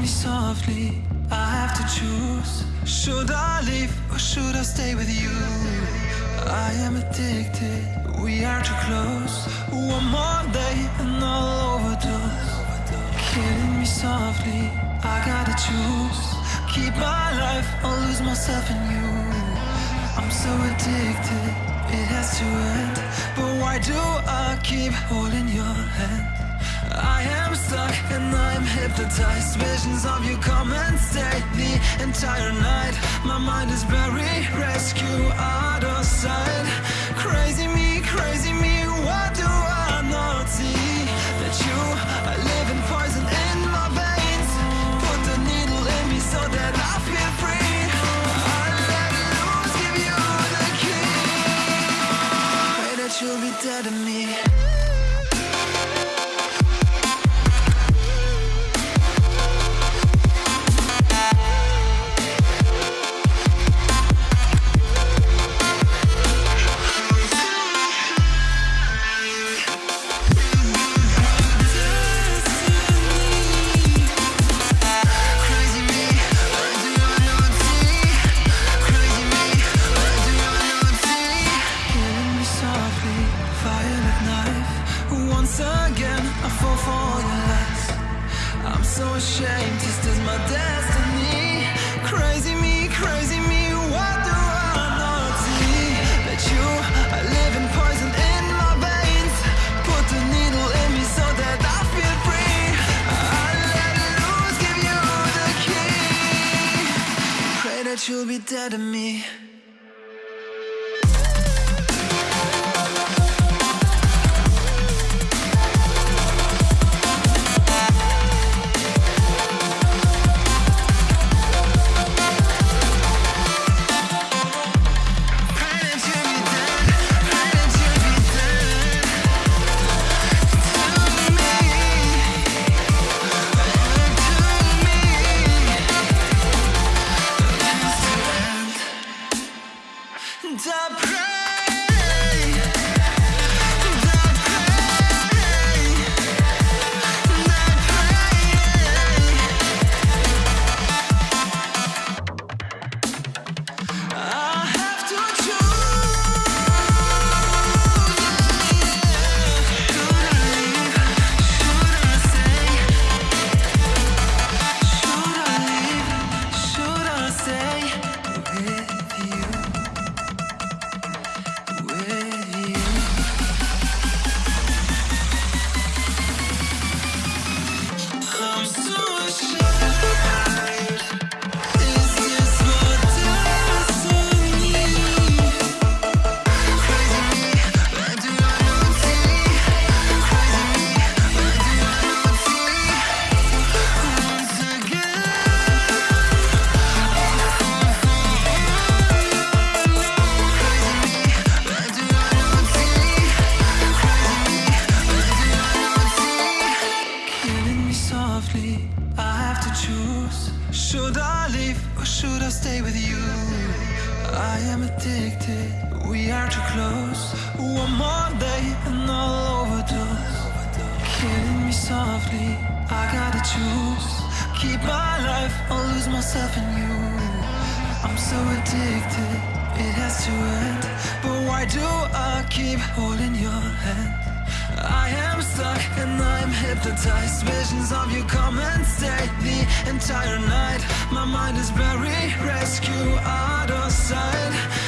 Me softly, I have to choose. Should I leave or should I stay with you? I am addicted, we are too close. One more day and I'll overdose. Killing me softly, I gotta choose. Keep my life or lose myself in you. I'm so addicted, it has to end. But why do I keep holding your hand? I am stuck and I'm hypnotized. Visions of you come and stay the entire night. My mind is buried, rescue out of sight. Crazy me, crazy me, what do I not see? That you are living poison in my veins. Put the needle in me so that I feel free. You'll be dead to me. So ashamed, this is my destiny. Crazy me, crazy me, what do I not see? That you are living poison in my veins. Put the needle in me so that I feel free. I let loose, give you the key. Pray that you'll be dead to me. I pray. Should I stay with you? I am addicted, we are too close. One more day and I'll overdose. Killing me softly, I gotta choose. Keep my life or lose myself in you. I'm so addicted, it has to end. But why do I keep holding your hand? I am stuck and I'm hypnotized. Visions of you the entire night. My mind is buried, rescue out of sight.